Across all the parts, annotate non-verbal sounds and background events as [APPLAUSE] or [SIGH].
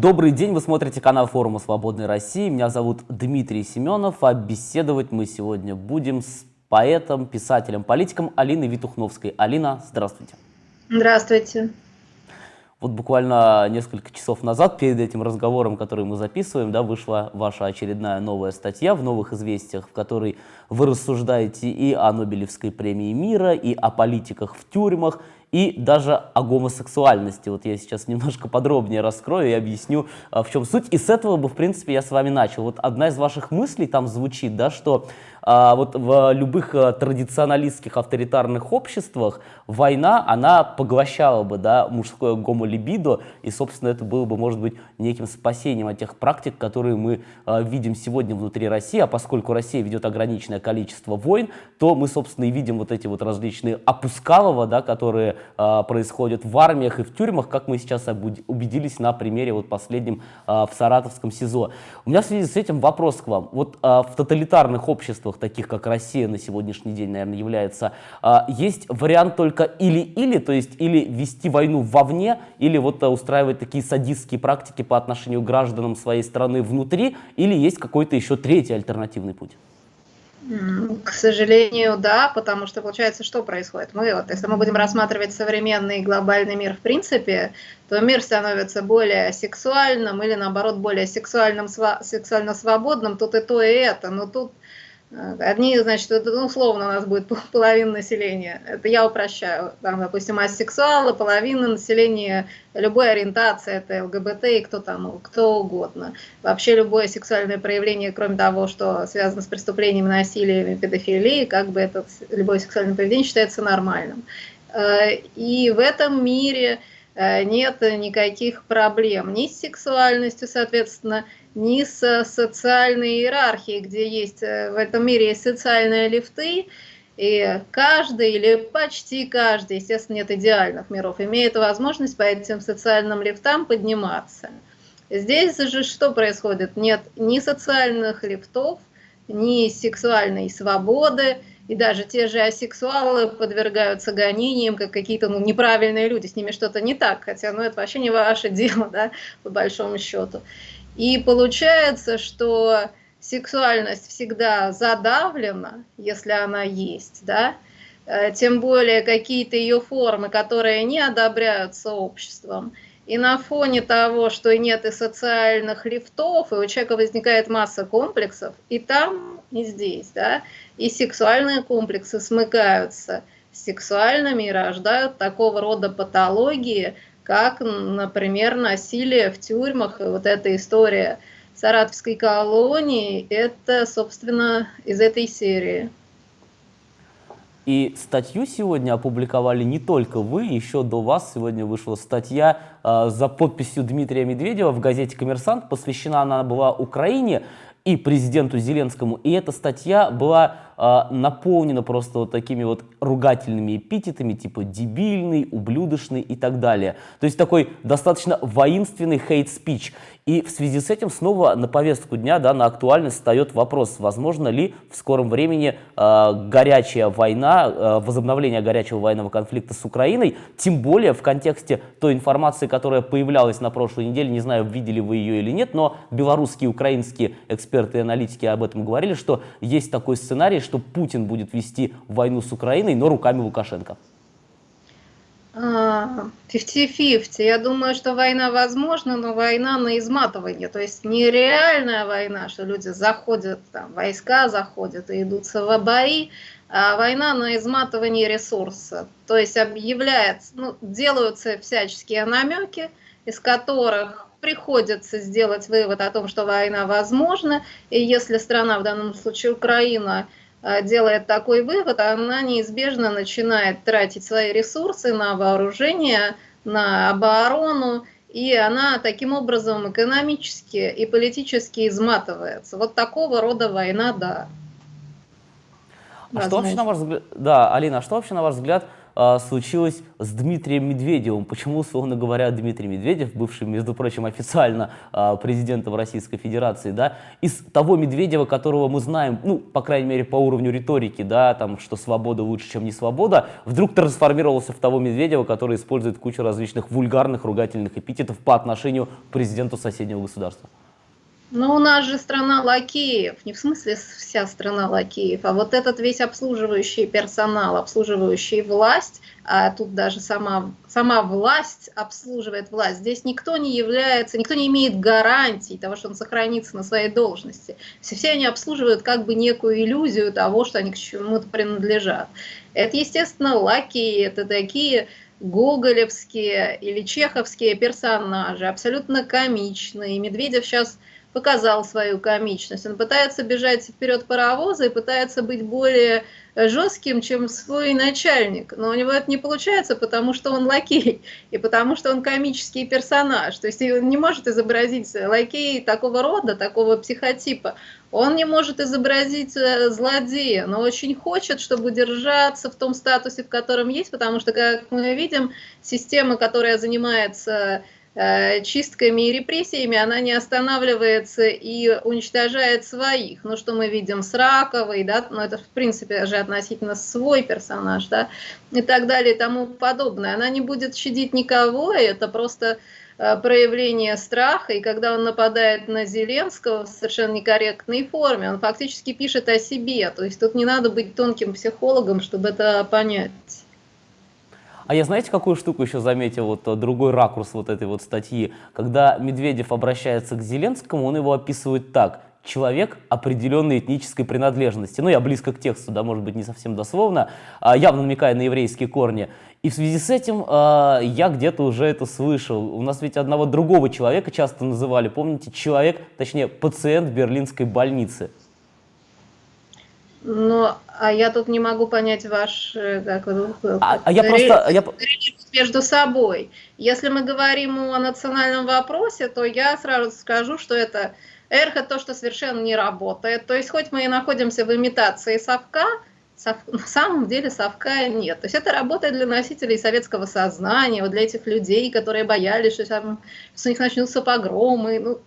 Добрый день, вы смотрите канал форума «Свободной России». Меня зовут Дмитрий Семенов, а беседовать мы сегодня будем с поэтом, писателем, политиком Алиной Витухновской. Алина, здравствуйте. Здравствуйте. Вот буквально несколько часов назад, перед этим разговором, который мы записываем, да, вышла ваша очередная новая статья в «Новых известиях», в которой вы рассуждаете и о Нобелевской премии мира, и о политиках в тюрьмах, и даже о гомосексуальности. Вот я сейчас немножко подробнее раскрою и объясню, а, в чем суть. И с этого бы, в принципе, я с вами начал. Вот одна из ваших мыслей там звучит, да, что а, вот в любых а, традиционалистских авторитарных обществах война, она поглощала бы, да, мужское гомолибидо, и, собственно, это было бы, может быть, неким спасением от тех практик, которые мы а, видим сегодня внутри России, а поскольку Россия ведет ограниченное количество войн, то мы, собственно, и видим вот эти вот различные опускалова, да, которые а, происходят в армиях и в тюрьмах, как мы сейчас убедились на примере вот последнем а, в Саратовском СИЗО. У меня в связи с этим вопрос к вам. Вот а, в тоталитарных обществах, таких как Россия на сегодняшний день, наверное, является, есть вариант только или-или, то есть или вести войну вовне, или вот устраивать такие садистские практики по отношению к гражданам своей страны внутри, или есть какой-то еще третий альтернативный путь? К сожалению, да, потому что получается, что происходит? Мы вот, если мы будем рассматривать современный глобальный мир в принципе, то мир становится более сексуальным или наоборот более сексуальным, сексуально свободным, тут и то, и это. Но тут Одни, значит, ну, условно у нас будет половина населения. Это я упрощаю. Там, допустим, асексуалы, половина населения любой ориентации, это ЛГБТ и кто там, кто угодно. Вообще любое сексуальное проявление, кроме того, что связано с преступлениями, насилием и педофилией, как бы это любое сексуальное поведение считается нормальным. Э, и в этом мире нет никаких проблем ни с сексуальностью, соответственно, ни с социальной иерархией, где есть э, в этом мире социальные лифты, и каждый или почти каждый, естественно, нет идеальных миров, имеет возможность по этим социальным лифтам подниматься. Здесь же что происходит? Нет ни социальных лифтов, ни сексуальной свободы, и даже те же асексуалы подвергаются гонениям, как какие-то ну, неправильные люди, с ними что-то не так, хотя ну, это вообще не ваше [LAUGHS] дело, да, по большому счету. И получается, что сексуальность всегда задавлена, если она есть, да, э, тем более какие-то ее формы, которые не одобряются обществом. И на фоне того, что нет и социальных лифтов, и у человека возникает масса комплексов, и там, и здесь, да, и сексуальные комплексы смыкаются с сексуальными и рождают такого рода патологии, как, например, насилие в тюрьмах, и вот эта история Саратовской колонии, это, собственно, из этой серии. И статью сегодня опубликовали не только вы, еще до вас сегодня вышла статья э, за подписью Дмитрия Медведева в газете «Коммерсант». Посвящена она была Украине и президенту Зеленскому. И эта статья была э, наполнена просто вот такими вот ругательными эпитетами, типа дебильный, ублюдочный и так далее. То есть такой достаточно воинственный хейт-спич. И в связи с этим снова на повестку дня, да, на актуальность встает вопрос, возможно ли в скором времени э, горячая война, э, возобновление горячего военного конфликта с Украиной, тем более в контексте той информации, которая появлялась на прошлой неделе, не знаю, видели вы ее или нет, но белорусские украинские эксперты и аналитики об этом говорили, что есть такой сценарий, что Путин будет вести войну с Украиной, но руками Лукашенко. 50-50. Я думаю, что война возможна, но война на изматывание. То есть не реальная война, что люди заходят, там, войска заходят и идут в бои, а война на изматывание ресурса. То есть объявляется, ну, делаются всяческие намеки, из которых приходится сделать вывод о том, что война возможна, и если страна, в данном случае Украина, делает такой вывод, она неизбежно начинает тратить свои ресурсы на вооружение, на оборону, и она таким образом экономически и политически изматывается. Вот такого рода война, да. А что вообще, на ваш взгляд, да, Алина, а что вообще, на ваш взгляд, а, случилось с Дмитрием Медведевым. Почему, условно говоря, Дмитрий Медведев, бывший, между прочим, официально а, президентом Российской Федерации, да, из того Медведева, которого мы знаем, ну, по крайней мере, по уровню риторики, да, там, что свобода лучше, чем не свобода, вдруг трансформировался в того Медведева, который использует кучу различных вульгарных ругательных эпитетов по отношению к президенту соседнего государства. Но у нас же страна лакеев, не в смысле вся страна лакеев, а вот этот весь обслуживающий персонал, обслуживающий власть, а тут даже сама, сама власть обслуживает власть. Здесь никто не является, никто не имеет гарантий того, что он сохранится на своей должности. Все, все они обслуживают как бы некую иллюзию того, что они к чему-то принадлежат. Это, естественно, лакеи, это такие гоголевские или чеховские персонажи, абсолютно комичные. Медведев сейчас показал свою комичность. Он пытается бежать вперед паровоза и пытается быть более жестким, чем свой начальник. Но у него это не получается, потому что он лакей и потому что он комический персонаж. То есть он не может изобразить лакей такого рода, такого психотипа. Он не может изобразить э, злодея, но очень хочет, чтобы держаться в том статусе, в котором есть, потому что, как мы видим, система, которая занимается Э, чистками и репрессиями, она не останавливается и уничтожает своих. Ну, что мы видим с Раковой, да, ну, это, в принципе, же относительно свой персонаж, да, и так далее и тому подобное. Она не будет щадить никого, это просто э, проявление страха, и когда он нападает на Зеленского в совершенно некорректной форме, он фактически пишет о себе, то есть тут не надо быть тонким психологом, чтобы это понять. А я знаете, какую штуку еще заметил, вот э, другой ракурс вот этой вот статьи? Когда Медведев обращается к Зеленскому, он его описывает так. Человек определенной этнической принадлежности. Ну, я близко к тексту, да, может быть, не совсем дословно, а явно намекая на еврейские корни. И в связи с этим э, я где-то уже это слышал. У нас ведь одного другого человека часто называли, помните, человек, точнее, пациент берлинской больницы. Ну, а я тут не могу понять ваш... Э, как, а, а я просто... Я... Между собой. Если мы говорим о национальном вопросе, то я сразу скажу, что это эхо то, что совершенно не работает. То есть хоть мы и находимся в имитации совка, сов... [LAUGHS] на самом деле совка нет. То есть это работает для носителей советского сознания, вот для этих людей, которые боялись, что, там, что у них начнутся погромы. Ну,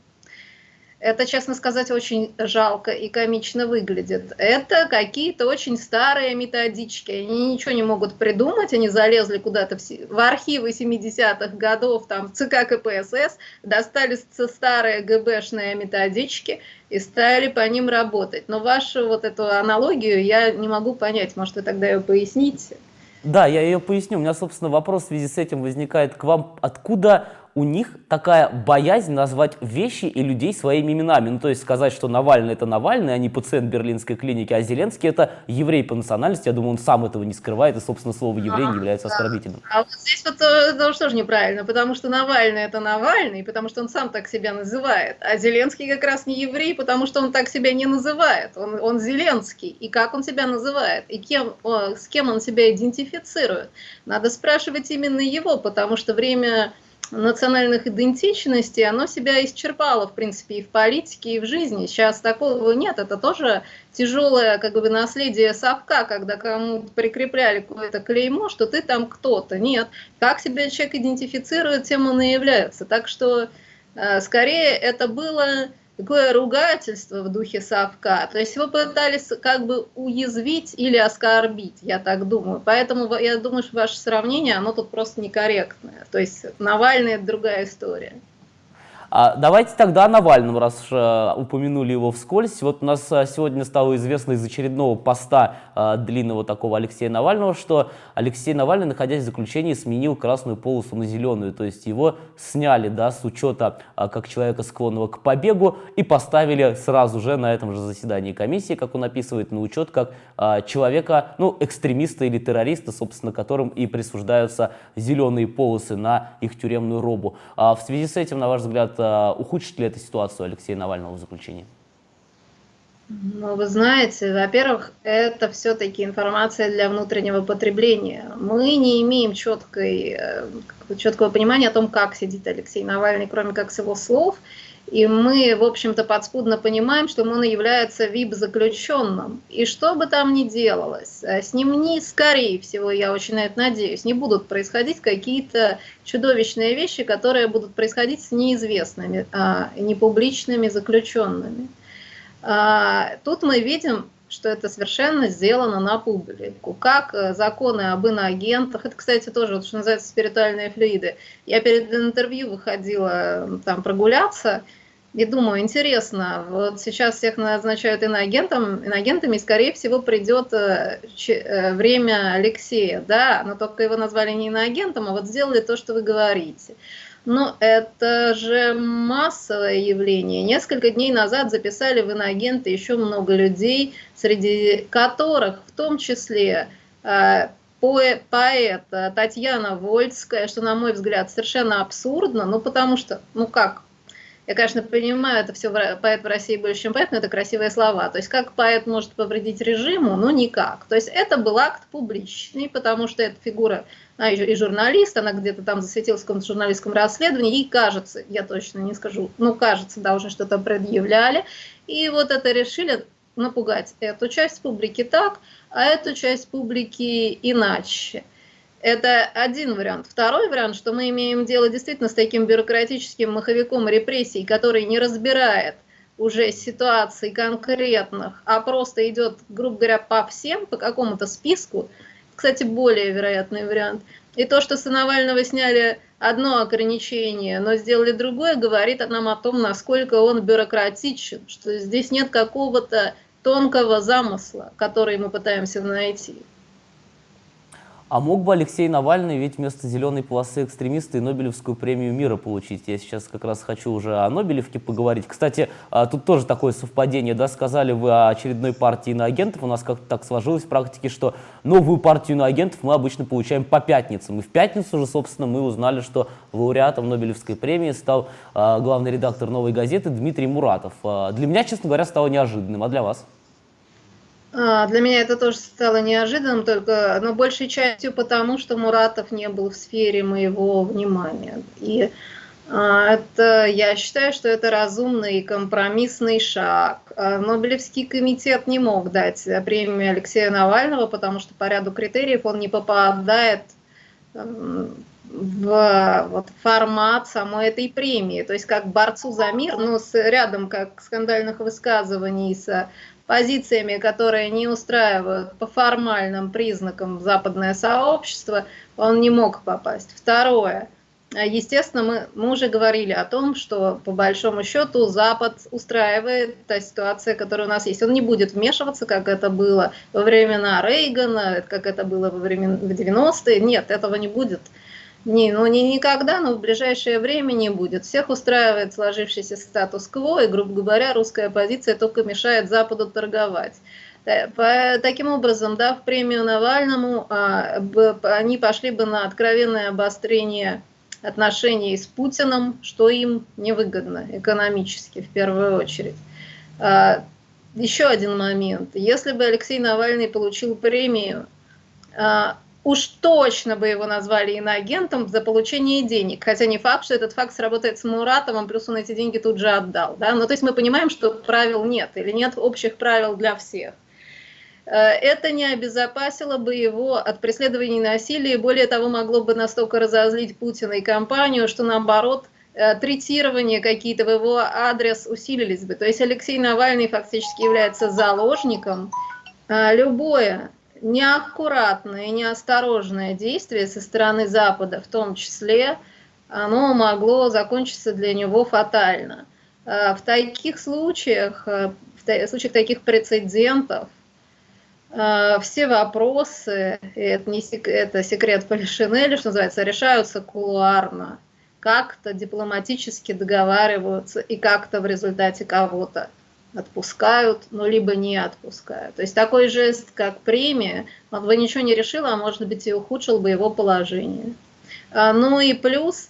это, честно сказать, очень жалко и комично выглядит. Это какие-то очень старые методички. Они ничего не могут придумать, они залезли куда-то в, в архивы 70-х годов, там, в ЦК КПСС, достали старые ГБшные методички и стали по ним работать. Но вашу вот эту аналогию я не могу понять. Может, вы тогда ее поясните? Да, я ее поясню. У меня, собственно, вопрос в связи с этим возникает к вам. Откуда у них такая боязнь назвать вещи и людей своими именами. Ну, то есть сказать, что Навальный это Навальный, а не пациент берлинской клиники, а Зеленский это еврей по национальности. Я думаю, он сам этого не скрывает, и, собственно, слово еврей не является оскорбительным. А вот здесь вот это тоже тоже неправильно, потому что Навальный это Навальный, потому что он сам так себя называет. А Зеленский как раз не еврей, потому что он так себя не называет. Он, он Зеленский. И как он себя называет? И кем, с кем он себя идентифицирует? Надо спрашивать именно его, потому что время национальных идентичностей, оно себя исчерпало, в принципе, и в политике, и в жизни. Сейчас такого нет. Это тоже тяжелое как бы, наследие совка, когда кому-то прикрепляли какое-то клеймо, что ты там кто-то. Нет. Как себя человек идентифицирует, тем он и является. Так что, э, скорее, это было такое ругательство в духе совка. То есть его пытались как бы уязвить или оскорбить, я так думаю. Поэтому я думаю, что ваше сравнение, оно тут просто некорректное. То есть Навальный – это другая история. А давайте тогда о Навальном, раз уж э, упомянули его вскользь. Вот у нас э, сегодня стало известно из очередного поста э, длинного такого Алексея Навального, что Алексей Навальный, находясь в заключении, сменил красную полосу на зеленую. То есть его сняли да, с учета как человека, склонного к побегу, и поставили сразу же на этом же заседании комиссии, как он описывает, на учет как человека, ну, экстремиста или террориста, собственно, которым и присуждаются зеленые полосы на их тюремную робу. А в связи с этим, на ваш взгляд, ухудшит ли это ситуацию Алексея Навального в заключении? Ну, вы знаете, во-первых, это все-таки информация для внутреннего потребления. Мы не имеем четкой, э, четкого понимания о том, как сидит Алексей Навальный, кроме как с его слов. И мы, в общем-то, подспудно понимаем, что он является ВИП-заключенным. И что бы там ни делалось, э, с ним не, скорее всего, я очень на это надеюсь, не будут происходить какие-то чудовищные вещи, которые будут происходить с неизвестными, а, непубличными заключенными. А, тут мы видим что это совершенно сделано на публику. Как э, законы об иноагентах, это, кстати, тоже, вот, что называется, спиритуальные флюиды. Я перед интервью выходила там прогуляться, и думаю, интересно, вот сейчас всех назначают иноагентом, иноагентами, и, скорее всего, придет э, э, время Алексея, да, но только его назвали не иноагентом, а вот сделали то, что вы говорите. Но это же массовое явление. Несколько дней назад записали в иноагенты еще много людей, среди которых в том числе э, поэт Татьяна Вольская, что, на мой взгляд, совершенно абсурдно, ну потому что, ну как, я, конечно, понимаю, это все поэт в России больше, чем поэт, но это красивые слова. То есть как поэт может повредить режиму? Ну никак. То есть это был акт публичный, потому что эта фигура а, и журналист, она где-то там засветилась в каком-то журналистском расследовании, ей кажется, я точно не скажу, ну кажется, да, уже что-то предъявляли, и вот это решили напугать эту часть публики так, а эту часть публики иначе. Это один вариант. Второй вариант, что мы имеем дело действительно с таким бюрократическим маховиком репрессий, который не разбирает уже ситуаций конкретных, а просто идет, грубо говоря, по всем, по какому-то списку, кстати, более вероятный вариант. И то, что с Навального сняли одно ограничение, но сделали другое, говорит нам о том, насколько он бюрократичен, что здесь нет какого-то тонкого замысла, который мы пытаемся найти. А мог бы Алексей Навальный ведь вместо зеленой полосы экстремиста и Нобелевскую премию мира получить? Я сейчас как раз хочу уже о Нобелевке поговорить. Кстати, а, тут тоже такое совпадение, да, сказали вы о очередной партии иноагентов. У нас как-то так сложилось в практике, что новую партию иноагентов мы обычно получаем по пятницам. И в пятницу же, собственно, мы узнали, что лауреатом Нобелевской премии стал а, главный редактор «Новой газеты» Дмитрий Муратов. А, для меня, честно говоря, стало неожиданным. А для вас? А, для меня это тоже стало неожиданным, только, но большей частью потому, что Муратов не был в сфере моего внимания. И а, это, я считаю, что это разумный компромиссный шаг. А, Нобелевский комитет не мог дать премию Алексея Навального, потому что по ряду критериев он не попадает в вот, формат самой этой премии. То есть как борцу за мир, но с рядом как скандальных высказываний с позициями, которые не устраивают по формальным признакам западное сообщество, он не мог попасть. Второе. Естественно, мы, мы уже говорили о том, что по большому счету Запад устраивает та ситуация, которая у нас есть. Он не будет вмешиваться, как это было во времена Рейгана, как это было во времена в 90-е. Нет, этого не будет. Не, ну не никогда, но в ближайшее время не будет. Всех устраивает сложившийся статус-кво, и, грубо говоря, русская позиция только мешает Западу торговать. По, таким образом, да, в премию Навальному а, они пошли бы на откровенное обострение отношений с Путиным, что им невыгодно экономически в первую очередь. А, еще один момент. Если бы Алексей Навальный получил премию, а, уж точно бы его назвали иноагентом за получение денег. Хотя не факт, что этот факт сработает с Муратовым, плюс он эти деньги тут же отдал. Да? Ну, то есть мы понимаем, что правил нет, или нет общих правил для всех. Э, это не обезопасило бы его от преследований и насилия, более того, могло бы настолько разозлить Путина и компанию, что наоборот, э, третирование какие-то в его адрес усилились бы. То есть Алексей Навальный фактически является заложником. Э, любое неаккуратное и неосторожное действие со стороны Запада, в том числе, оно могло закончиться для него фатально. А, в таких случаях, а, в случаях таких прецедентов, а, все вопросы, это, не сек, это секрет Полишинеля, что называется, решаются кулуарно, как-то дипломатически договариваются и как-то в результате кого-то отпускают, но либо не отпускают. То есть такой жест, как премия, он бы ничего не решил, а может быть и ухудшил бы его положение. А, ну и плюс,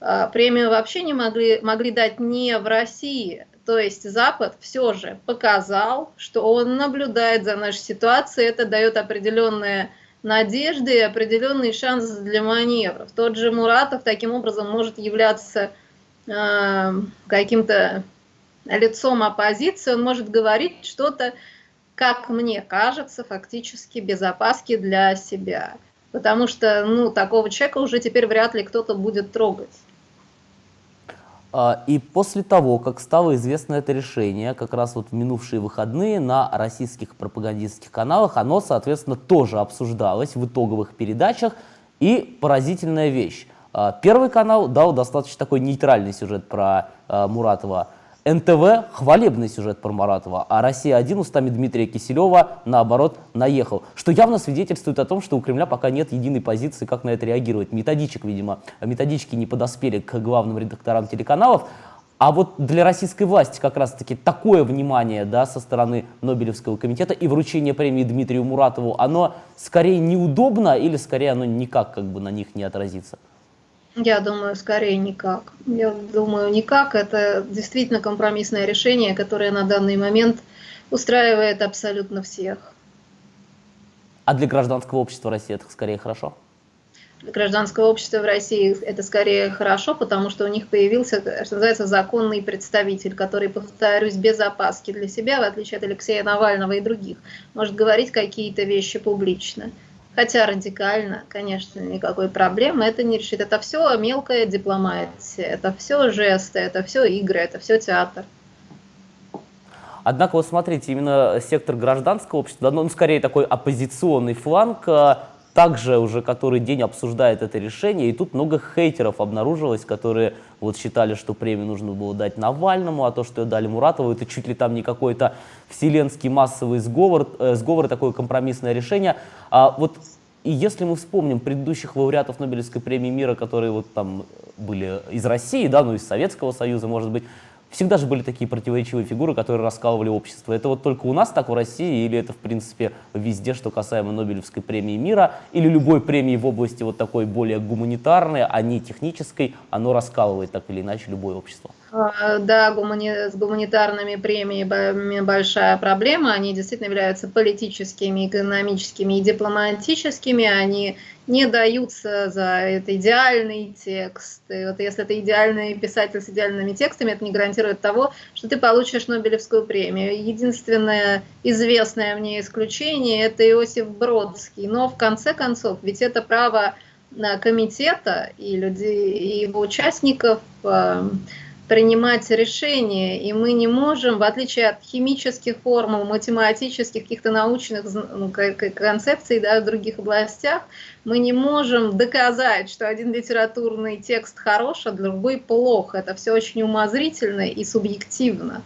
а, премию вообще не могли, могли дать не в России, то есть Запад все же показал, что он наблюдает за нашей ситуацией, это дает определенные надежды и определенный шанс для маневров. Тот же Муратов таким образом может являться э, каким-то лицом оппозиции, он может говорить что-то, как мне кажется, фактически без опаски для себя. Потому что ну, такого человека уже теперь вряд ли кто-то будет трогать. А, и после того, как стало известно это решение, как раз вот в минувшие выходные на российских пропагандистских каналах, оно, соответственно, тоже обсуждалось в итоговых передачах. И поразительная вещь. А, Первый канал дал достаточно такой нейтральный сюжет про а, Муратова. НТВ хвалебный сюжет про Маратова, а «Россия-1» устами Дмитрия Киселева, наоборот, наехал. Что явно свидетельствует о том, что у Кремля пока нет единой позиции, как на это реагировать. Методичек, видимо, методички не подоспели к главным редакторам телеканалов. А вот для российской власти как раз-таки такое внимание да, со стороны Нобелевского комитета и вручение премии Дмитрию Муратову, оно скорее неудобно или скорее оно никак как бы на них не отразится? Я думаю, скорее никак. Я думаю, никак. Это действительно компромиссное решение, которое на данный момент устраивает абсолютно всех. А для гражданского общества России это скорее хорошо? Для гражданского общества в России это скорее хорошо, потому что у них появился, что называется, законный представитель, который, повторюсь, без опаски для себя, в отличие от Алексея Навального и других, может говорить какие-то вещи публично. Хотя радикально, конечно, никакой проблемы это не решит. Это все мелкая дипломатия, это все жесты, это все игры, это все театр. Однако, вот смотрите, именно сектор гражданского общества, ну, скорее такой оппозиционный фланг, а, также уже который день обсуждает это решение, и тут много хейтеров обнаружилось, которые вот считали, что премию нужно было дать Навальному, а то, что дали Муратову, это чуть ли там не какой-то вселенский массовый сговор, э, сговор такое компромиссное решение. А вот и если мы вспомним предыдущих лауреатов Нобелевской премии мира, которые вот там были из России, да, ну из Советского Союза, может быть, всегда же были такие противоречивые фигуры, которые раскалывали общество. Это вот только у нас так в России, или это, в принципе, везде, что касаемо Нобелевской премии мира, или любой премии в области вот такой более гуманитарной, а не технической, оно раскалывает так или иначе любое общество? А, да, гумани... с гуманитарными премиями большая проблема. Они действительно являются политическими, экономическими и дипломатическими. Они не даются за это идеальный текст. И вот если это идеальный писатель с идеальными текстами, это не гарантирует того, что ты получишь Нобелевскую премию. Единственное известное мне исключение – это Иосиф Бродский. Но в конце концов, ведь это право комитета и людей, и его участников э, принимать решения, и мы не можем, в отличие от химических формул, математических, каких-то научных ну, концепций да, в других областях, мы не можем доказать, что один литературный текст хорош, а другой плох. Это все очень умозрительно и субъективно.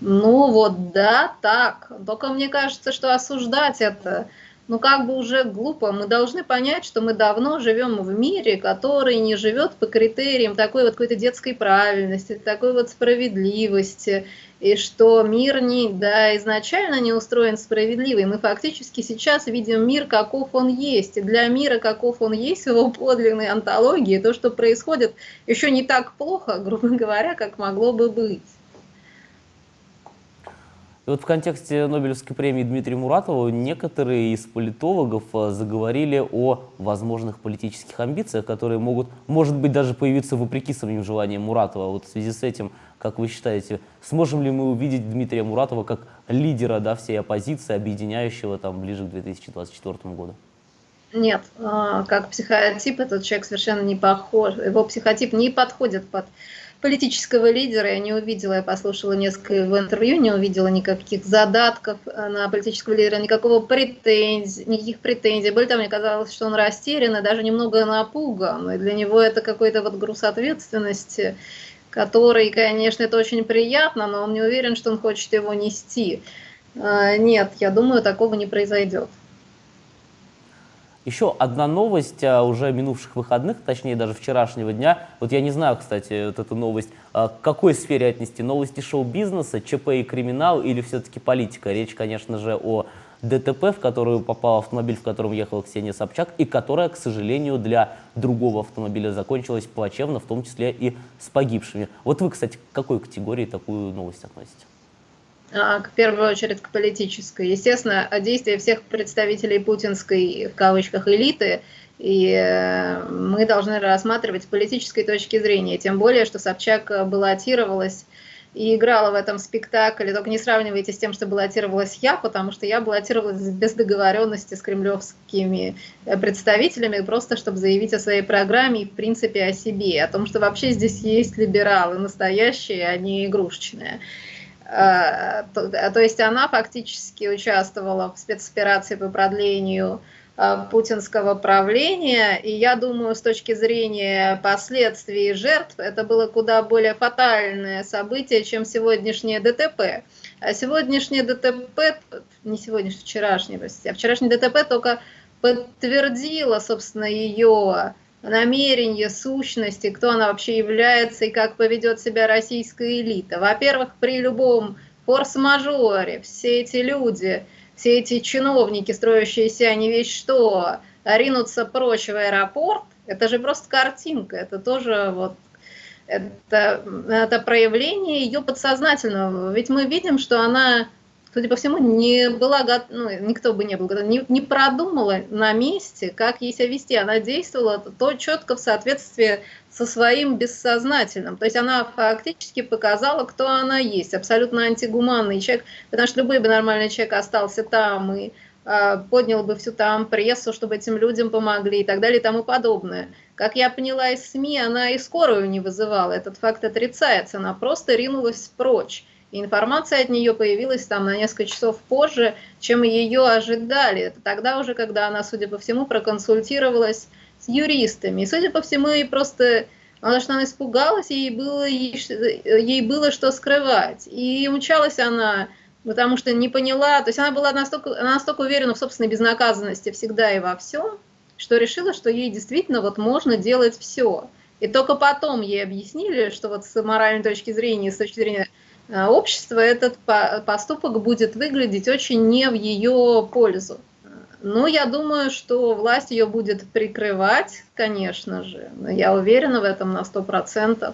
Ну вот, да, так. Только мне кажется, что осуждать это ну как бы уже глупо. Мы должны понять, что мы давно живем в мире, который не живет по критериям такой вот какой-то детской правильности, такой вот справедливости, и что мир не, да, изначально не устроен справедливый. Мы фактически сейчас видим мир, каков он есть. И для мира, каков он есть, его подлинной антологии, то, что происходит, еще не так плохо, [LAUGHS] грубо говоря, как могло бы быть. И вот в контексте Нобелевской премии Дмитрия Муратова некоторые из политологов э, заговорили о возможных политических амбициях, которые могут, может быть, даже появиться вопреки самим желаниям Муратова. Вот в связи с этим, как вы считаете, сможем ли мы увидеть Дмитрия Муратова как лидера да, всей оппозиции, объединяющего там ближе к 2024 году? Нет, а, как психотип этот человек совершенно не похож, его психотип не подходит под политического лидера я не увидела, я послушала несколько в интервью, не увидела никаких задатков э, на политического лидера, никакого претензий, никаких претензий. Более того, мне казалось, что он растерян и даже немного напуган. И для него это какой-то вот груз ответственности, который, конечно, это очень приятно, но он не уверен, что он хочет его нести. Э, нет, я думаю, такого не произойдет. Еще одна новость а, уже минувших выходных, точнее даже вчерашнего дня. Вот я не знаю, кстати, вот эту новость, а, к какой сфере отнести? Новости шоу-бизнеса, ЧП и криминал или все-таки политика? Речь, конечно же, о ДТП, в которую попал автомобиль, в котором ехала Ксения Собчак, и которая, к сожалению, для другого автомобиля закончилась плачевно, в том числе и с погибшими. Вот вы, кстати, к какой категории такую новость относите? А, в первую очередь к политической. Естественно, действия всех представителей путинской, в кавычках, элиты И э, мы должны рассматривать с политической точки зрения, тем более, что Собчак баллотировалась и играла в этом спектакле. Только не сравнивайте с тем, что баллотировалась я, потому что я баллотировалась без договоренности с кремлевскими э, представителями, просто чтобы заявить о своей программе и, в принципе, о себе, о том, что вообще здесь есть либералы настоящие, а не игрушечные. То, то есть она фактически участвовала в спецоперации по продлению Э, путинского правления. И я думаю, с точки зрения последствий жертв, это было куда более фатальное событие, чем сегодняшнее ДТП. А сегодняшнее ДТП, не сегодняшнее, вчерашнее, а вчерашнее ДТП только подтвердило, собственно, ее намерение, сущности, кто она вообще является и как поведет себя российская элита. Во-первых, при любом форс-мажоре все эти люди – все эти чиновники, строящиеся не весь что, ринутся прочь в аэропорт, это же просто картинка, это тоже вот это, это проявление ее подсознательного. Ведь мы видим, что она судя по всему, не была, ну, никто бы не был, не, не продумала на месте, как ей себя вести. Она действовала то четко в соответствии со своим бессознательным. То есть она фактически показала, кто она есть. Абсолютно антигуманный человек, потому что любой бы нормальный человек остался там и э, поднял бы всю там прессу, чтобы этим людям помогли и так далее и тому подобное. Как я поняла из СМИ, она и скорую не вызывала. Этот факт отрицается. Она просто ринулась прочь. Информация от нее появилась там на несколько часов позже, чем ее ожидали. Это тогда уже, когда она, судя по всему, проконсультировалась с юристами. И, судя по всему, и просто потому что она испугалась, ей было, ей, ей было что скрывать. И умчалась она, потому что не поняла, то есть она была настолько, она настолько уверена в собственной безнаказанности всегда и во всем, что решила, что ей действительно вот можно делать все. И только потом ей объяснили, что вот с моральной точки зрения, с точки зрения общества этот поступок будет выглядеть очень не в ее пользу. Но я думаю, что власть ее будет прикрывать, конечно же. Я уверена в этом на 100%.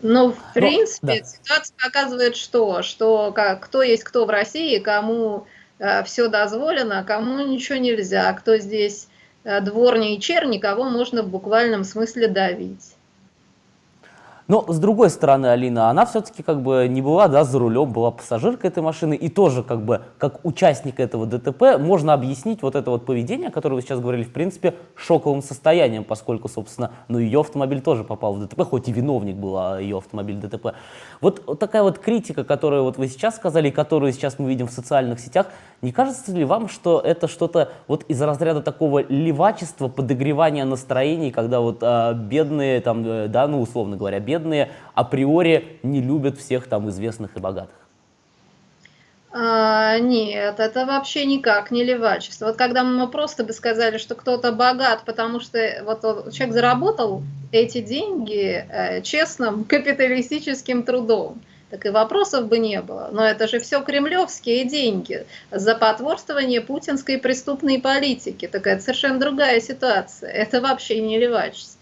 Но, в ну, принципе, да. ситуация показывает что? Что как, кто есть кто в России, кому э, все дозволено, а кому ничего нельзя. Кто здесь э, дворни и черни, кого можно в буквальном смысле давить. Но, с другой стороны, Алина, она все-таки как бы не была да, за рулем, была пассажиркой этой машины, и тоже как бы как участник этого ДТП можно объяснить вот это вот поведение, которое вы сейчас говорили, в принципе, шоковым состоянием, поскольку, собственно, ну, ее автомобиль тоже попал в ДТП, хоть и виновник был а ее автомобиль ДТП. Вот такая вот критика, которую вот вы сейчас сказали, и которую сейчас мы видим в социальных сетях, не кажется ли вам, что это что-то вот из разряда такого левачества, подогревания настроений, когда вот а, бедные, там, э, да, ну, условно говоря, бедные априори не любят всех там известных и богатых? А, нет, это вообще никак не левачество. Вот когда мы просто бы сказали, что кто-то богат, потому что вот человек заработал эти деньги э, честным капиталистическим трудом, так и вопросов бы не было. Но это же все кремлевские деньги за потворствование путинской преступной политики. Такая совершенно другая ситуация. Это вообще не левачество.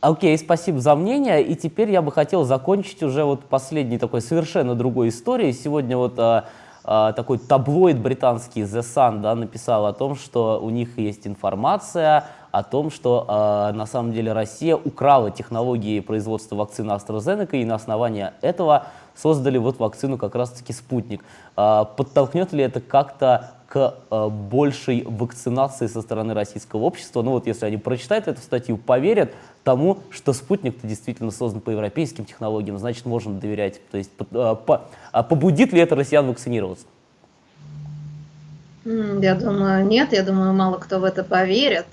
Окей, спасибо за мнение. И теперь я бы хотел закончить уже вот последней такой совершенно другой историей. Сегодня вот а, такой таблоид британский The Sun да, написал о том, что у них есть информация о том, что а, на самом деле Россия украла технологии производства вакцины AstraZeneca и на основании этого создали вот вакцину как раз-таки «Спутник». А, подтолкнет ли это как-то а, большей вакцинации со стороны российского общества? Ну вот если они прочитают эту статью, поверят тому, что «Спутник»-то действительно создан по европейским технологиям, значит, можно доверять. То есть а, побудит ли это россиян вакцинироваться? Я думаю, нет. Я думаю, мало кто в это поверит,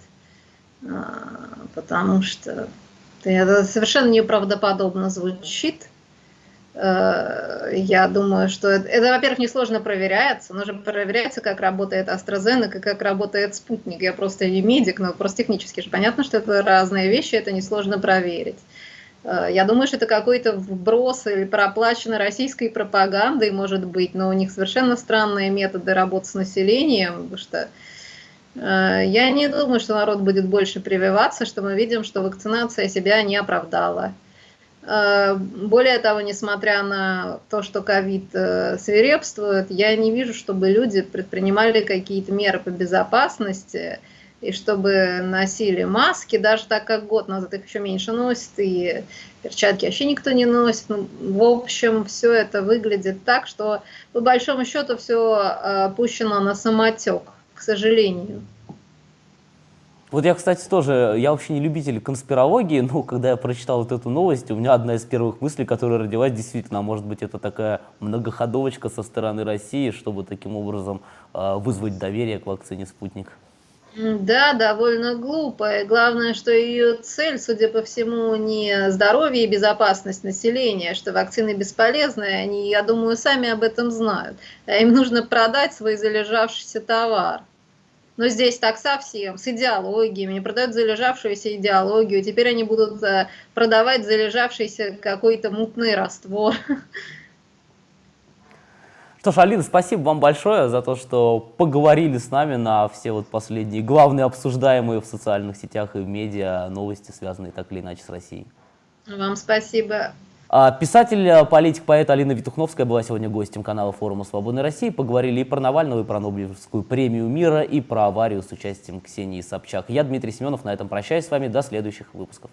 потому что это совершенно неправдоподобно звучит. Э, я думаю, что это, это во-первых, несложно проверяется. Нужно проверяется, как работает AstraZeneca, как работает спутник. Я просто не медик, но просто технически же понятно, что это разные вещи, это несложно проверить. Э, я думаю, что это какой-то вброс или проплаченной российской пропагандой, может быть, но у них совершенно странные методы работы с населением, потому что э, я не думаю, что народ будет больше прививаться, что мы видим, что вакцинация себя не оправдала. Э, более того, несмотря на то, что ковид э, свирепствует, я не вижу, чтобы люди предпринимали какие-то меры по безопасности, и чтобы носили маски, даже так как год назад их еще меньше носят, и перчатки вообще никто не носит. Ну, в общем, все это выглядит так, что по большому счету все э, пущено на самотек, к сожалению. Вот я, кстати, тоже, я вообще не любитель конспирологии, но когда я прочитал вот эту новость, у меня одна из первых мыслей, которая родилась, действительно, а может быть, это такая многоходовочка со стороны России, чтобы таким образом э, вызвать доверие к вакцине «Спутник». Да, довольно глупо. И главное, что ее цель, судя по всему, не здоровье и безопасность населения, что вакцины бесполезны, они, я думаю, сами об этом знают. А им нужно продать свой залежавшийся товар. Но здесь так совсем, с идеологиями, продают залежавшуюся идеологию, теперь они будут э, продавать залежавшийся какой-то мутный раствор. [LAUGHS] Что ж, Алина, спасибо вам большое за то, что поговорили с нами на все вот последние главные обсуждаемые в социальных сетях и в медиа новости, связанные так или иначе с Россией. Вам спасибо. А, писатель, а, политик, поэт Алина Витухновская была сегодня гостем канала форума «Свободной России». Поговорили и про Навального, и про Нобелевскую премию мира, и про аварию с участием Ксении Собчак. Я Дмитрий Семенов, на этом прощаюсь с вами. До следующих выпусков.